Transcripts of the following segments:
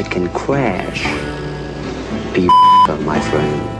it can crash. Be my friend.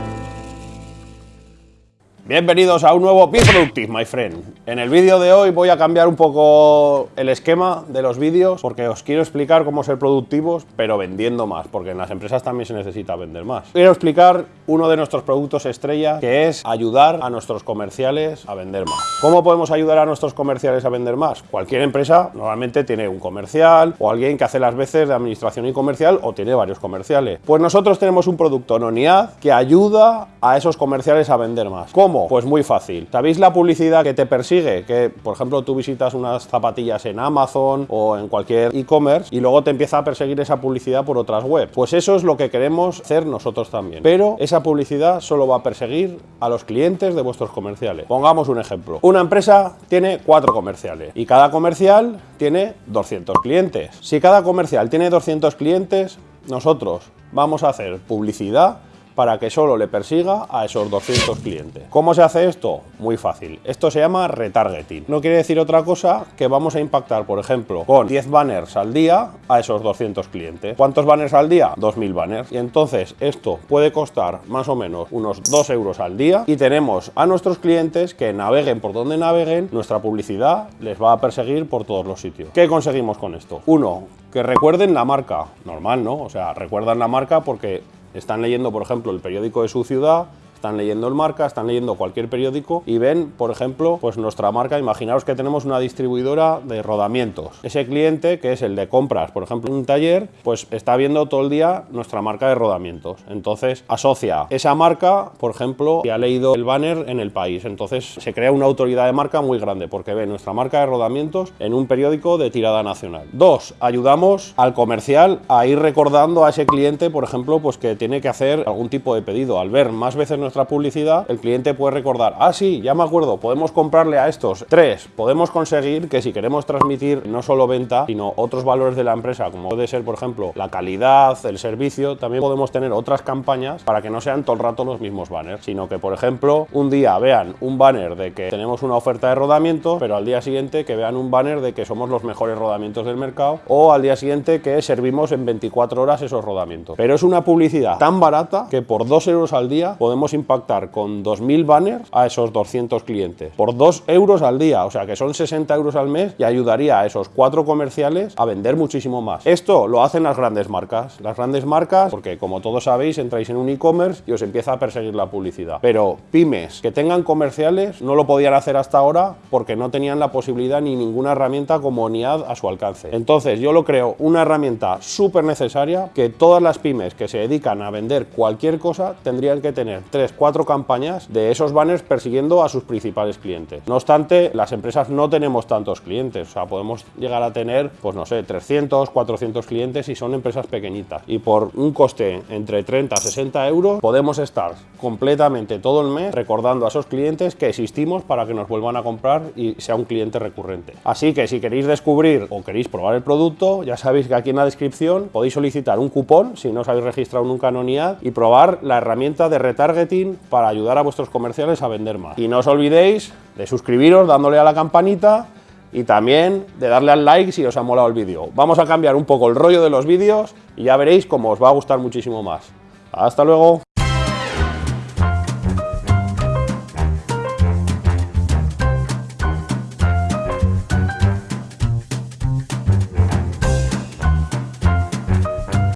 Bienvenidos a un nuevo Be Productive, my friend. En el vídeo de hoy voy a cambiar un poco el esquema de los vídeos porque os quiero explicar cómo ser productivos, pero vendiendo más, porque en las empresas también se necesita vender más. Quiero explicar uno de nuestros productos estrella, que es ayudar a nuestros comerciales a vender más. ¿Cómo podemos ayudar a nuestros comerciales a vender más? Cualquier empresa normalmente tiene un comercial o alguien que hace las veces de administración y comercial o tiene varios comerciales. Pues nosotros tenemos un producto Noniad que ayuda a esos comerciales a vender más. ¿Cómo? Pues muy fácil. ¿Sabéis la publicidad que te persigue? Que, por ejemplo, tú visitas unas zapatillas en Amazon o en cualquier e-commerce y luego te empieza a perseguir esa publicidad por otras webs. Pues eso es lo que queremos hacer nosotros también. Pero esa publicidad solo va a perseguir a los clientes de vuestros comerciales. Pongamos un ejemplo. Una empresa tiene cuatro comerciales y cada comercial tiene 200 clientes. Si cada comercial tiene 200 clientes, nosotros vamos a hacer publicidad para que solo le persiga a esos 200 clientes. ¿Cómo se hace esto? Muy fácil. Esto se llama retargeting. No quiere decir otra cosa que vamos a impactar, por ejemplo, con 10 banners al día a esos 200 clientes. ¿Cuántos banners al día? 2.000 banners. Y entonces esto puede costar más o menos unos 2 euros al día y tenemos a nuestros clientes que naveguen por donde naveguen, nuestra publicidad les va a perseguir por todos los sitios. ¿Qué conseguimos con esto? Uno, que recuerden la marca. Normal, ¿no? O sea, recuerdan la marca porque están leyendo, por ejemplo, el periódico de su ciudad están leyendo el marca, están leyendo cualquier periódico y ven, por ejemplo, pues nuestra marca, imaginaos que tenemos una distribuidora de rodamientos. Ese cliente, que es el de compras, por ejemplo, un taller, pues está viendo todo el día nuestra marca de rodamientos. Entonces asocia esa marca, por ejemplo, y ha leído el banner en el país. Entonces se crea una autoridad de marca muy grande porque ve nuestra marca de rodamientos en un periódico de tirada nacional. Dos, ayudamos al comercial a ir recordando a ese cliente, por ejemplo, pues que tiene que hacer algún tipo de pedido. Al ver más veces nuestra publicidad, el cliente puede recordar, ah, sí, ya me acuerdo, podemos comprarle a estos. Tres, podemos conseguir que si queremos transmitir no solo venta, sino otros valores de la empresa, como puede ser, por ejemplo, la calidad, el servicio, también podemos tener otras campañas para que no sean todo el rato los mismos banners, sino que, por ejemplo, un día vean un banner de que tenemos una oferta de rodamiento, pero al día siguiente que vean un banner de que somos los mejores rodamientos del mercado, o al día siguiente que servimos en 24 horas esos rodamientos. Pero es una publicidad tan barata que por 2 euros al día podemos impactar con 2.000 banners a esos 200 clientes por 2 euros al día, o sea que son 60 euros al mes y ayudaría a esos cuatro comerciales a vender muchísimo más. Esto lo hacen las grandes marcas. Las grandes marcas, porque como todos sabéis, entráis en un e-commerce y os empieza a perseguir la publicidad. Pero pymes que tengan comerciales no lo podían hacer hasta ahora porque no tenían la posibilidad ni ninguna herramienta como NIAD a su alcance. Entonces yo lo creo una herramienta súper necesaria que todas las pymes que se dedican a vender cualquier cosa tendrían que tener tres cuatro campañas de esos banners persiguiendo a sus principales clientes. No obstante, las empresas no tenemos tantos clientes, o sea, podemos llegar a tener, pues no sé, 300, 400 clientes y son empresas pequeñitas. Y por un coste entre 30 a 60 euros podemos estar completamente todo el mes recordando a esos clientes que existimos para que nos vuelvan a comprar y sea un cliente recurrente. Así que si queréis descubrir o queréis probar el producto, ya sabéis que aquí en la descripción podéis solicitar un cupón si no os habéis registrado nunca en ONIAD y probar la herramienta de retargeting para ayudar a vuestros comerciales a vender más. Y no os olvidéis de suscribiros dándole a la campanita y también de darle al like si os ha molado el vídeo. Vamos a cambiar un poco el rollo de los vídeos y ya veréis cómo os va a gustar muchísimo más. ¡Hasta luego!